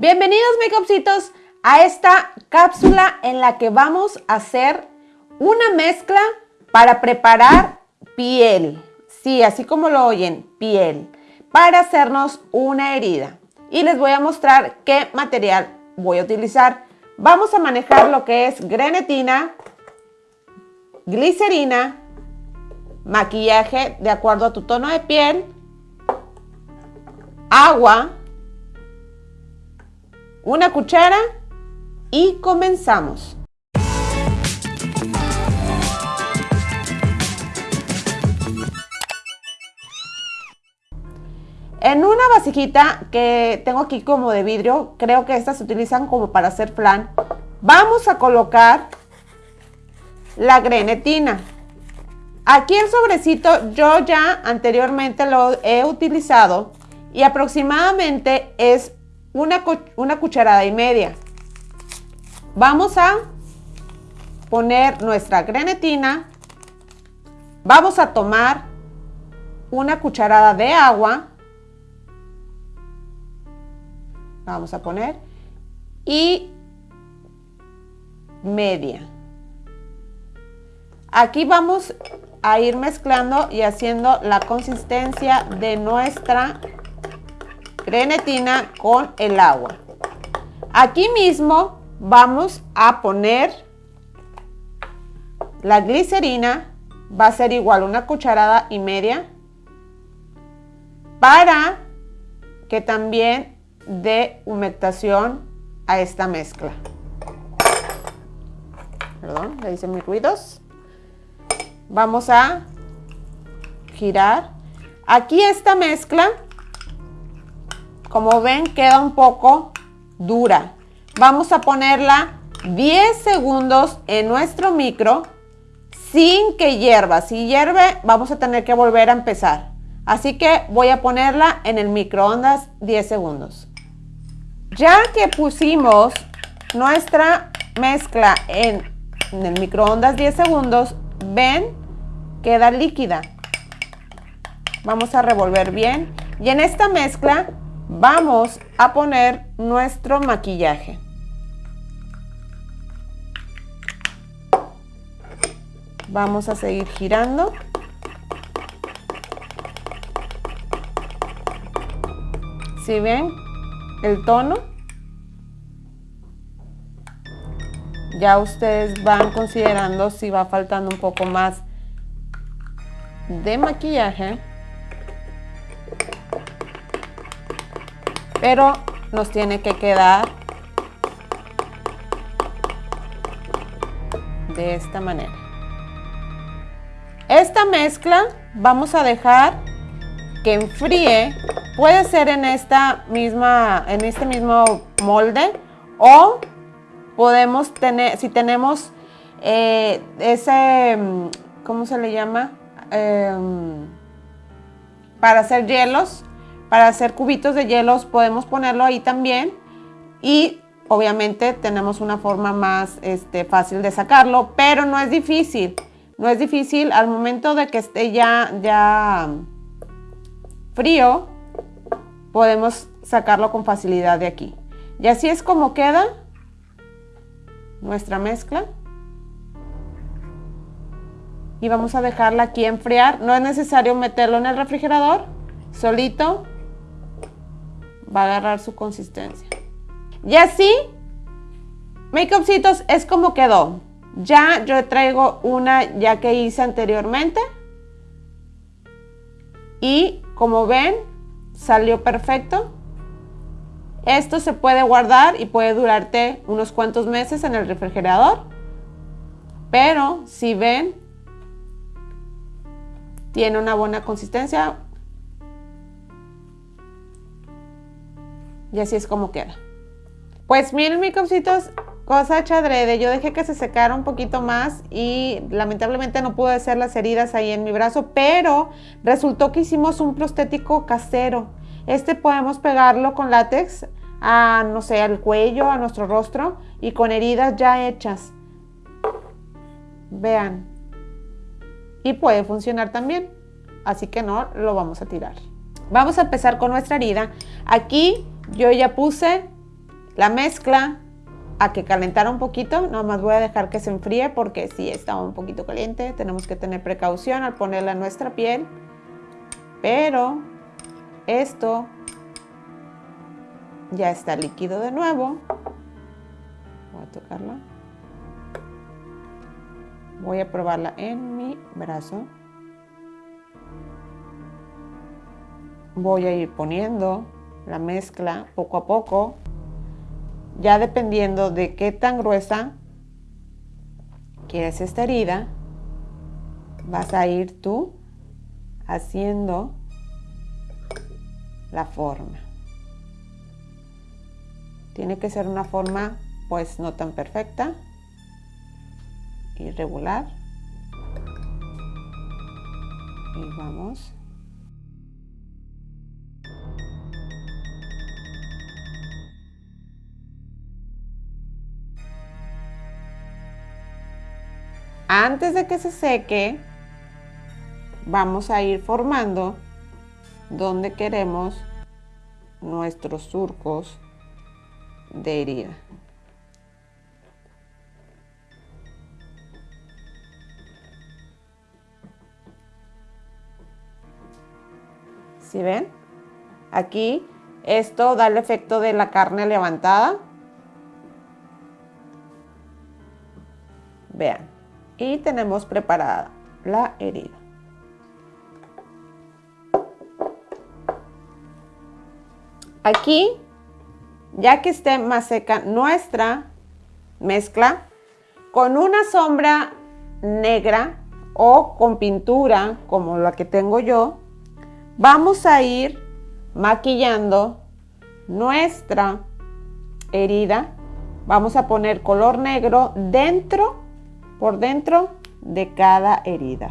Bienvenidos makeupcitos a esta cápsula en la que vamos a hacer una mezcla para preparar piel. Sí, así como lo oyen, piel. Para hacernos una herida. Y les voy a mostrar qué material voy a utilizar. Vamos a manejar lo que es grenetina, glicerina, maquillaje de acuerdo a tu tono de piel, agua, una cuchara y comenzamos. En una vasijita que tengo aquí como de vidrio, creo que estas se utilizan como para hacer flan, vamos a colocar la grenetina. Aquí el sobrecito yo ya anteriormente lo he utilizado y aproximadamente es una, una cucharada y media. Vamos a poner nuestra grenetina. Vamos a tomar una cucharada de agua. Vamos a poner. Y media. Aquí vamos a ir mezclando y haciendo la consistencia de nuestra grenetina con el agua. Aquí mismo vamos a poner la glicerina, va a ser igual una cucharada y media, para que también dé humectación a esta mezcla. Perdón, le hice mis ruidos. Vamos a girar. Aquí esta mezcla como ven, queda un poco dura. Vamos a ponerla 10 segundos en nuestro micro sin que hierva. Si hierve, vamos a tener que volver a empezar. Así que voy a ponerla en el microondas 10 segundos. Ya que pusimos nuestra mezcla en, en el microondas 10 segundos, ven, queda líquida. Vamos a revolver bien. Y en esta mezcla vamos a poner nuestro maquillaje. Vamos a seguir girando. Si ven el tono, ya ustedes van considerando si va faltando un poco más de maquillaje. Pero nos tiene que quedar de esta manera. Esta mezcla vamos a dejar que enfríe, puede ser en esta misma, en este mismo molde o podemos tener, si tenemos eh, ese, ¿cómo se le llama? Em, para hacer hielos, para hacer cubitos de hielos podemos ponerlo ahí también y obviamente tenemos una forma más este, fácil de sacarlo, pero no es difícil. No es difícil al momento de que esté ya, ya frío, podemos sacarlo con facilidad de aquí. Y así es como queda nuestra mezcla. Y vamos a dejarla aquí enfriar. No es necesario meterlo en el refrigerador, solito va a agarrar su consistencia. Y así, Makeupcitos es como quedó. Ya yo traigo una ya que hice anteriormente. Y como ven, salió perfecto. Esto se puede guardar y puede durarte unos cuantos meses en el refrigerador. Pero si ven, tiene una buena consistencia, Y así es como queda. Pues miren mis cositos, cosa chadrede, yo dejé que se secara un poquito más y lamentablemente no pude hacer las heridas ahí en mi brazo, pero resultó que hicimos un prostético casero. Este podemos pegarlo con látex a, no sé, al cuello, a nuestro rostro y con heridas ya hechas. Vean. Y puede funcionar también, así que no lo vamos a tirar. Vamos a empezar con nuestra herida. Aquí yo ya puse la mezcla a que calentara un poquito. Nada más voy a dejar que se enfríe porque si está un poquito caliente. Tenemos que tener precaución al ponerla en nuestra piel. Pero esto ya está líquido de nuevo. Voy a tocarla. Voy a probarla en mi brazo. Voy a ir poniendo la mezcla poco a poco. Ya dependiendo de qué tan gruesa quieres esta herida, vas a ir tú haciendo la forma. Tiene que ser una forma pues no tan perfecta, irregular. Y vamos. Antes de que se seque, vamos a ir formando donde queremos nuestros surcos de herida. ¿Sí ven? Aquí esto da el efecto de la carne levantada. Vean. Y tenemos preparada la herida. Aquí ya que esté más seca nuestra mezcla, con una sombra negra o con pintura como la que tengo yo, vamos a ir maquillando nuestra herida. Vamos a poner color negro dentro, por dentro de cada herida.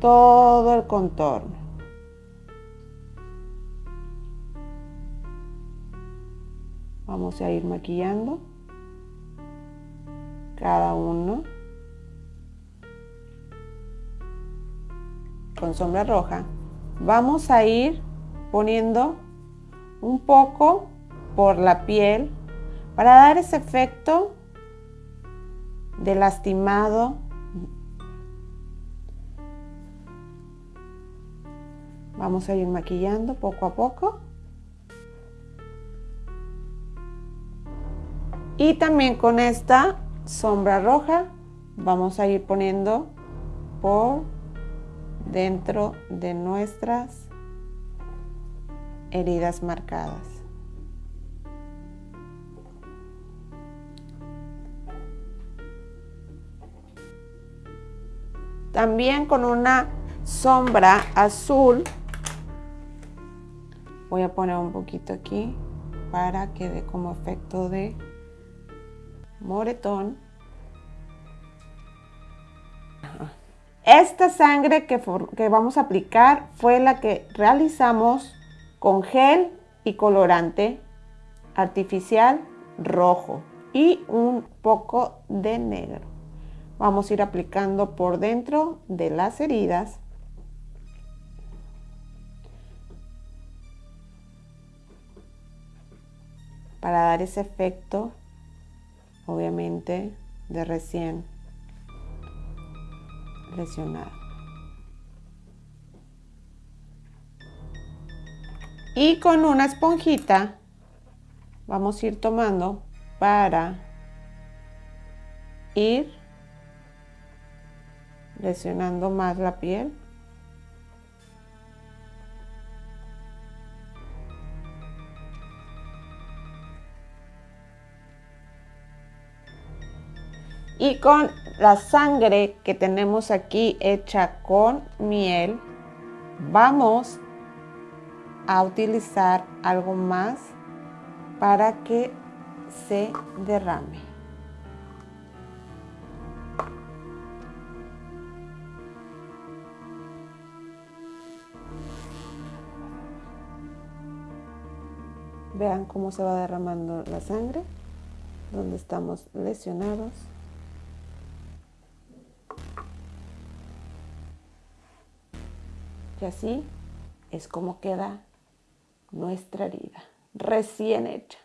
Todo el contorno. Vamos a ir maquillando cada uno con sombra roja. Vamos a ir poniendo un poco por la piel para dar ese efecto de lastimado. Vamos a ir maquillando poco a poco. Y también con esta sombra roja vamos a ir poniendo por dentro de nuestras heridas marcadas. También con una sombra azul voy a poner un poquito aquí para que dé como efecto de moretón. Esta sangre que, que vamos a aplicar fue la que realizamos con gel y colorante artificial rojo y un poco de negro. Vamos a ir aplicando por dentro de las heridas. Para dar ese efecto obviamente de recién lesionado. Y con una esponjita vamos a ir tomando para ir lesionando más la piel. Y con la sangre que tenemos aquí hecha con miel, vamos a utilizar algo más para que se derrame. Vean cómo se va derramando la sangre, donde estamos lesionados. Y así es como queda nuestra herida, recién hecha.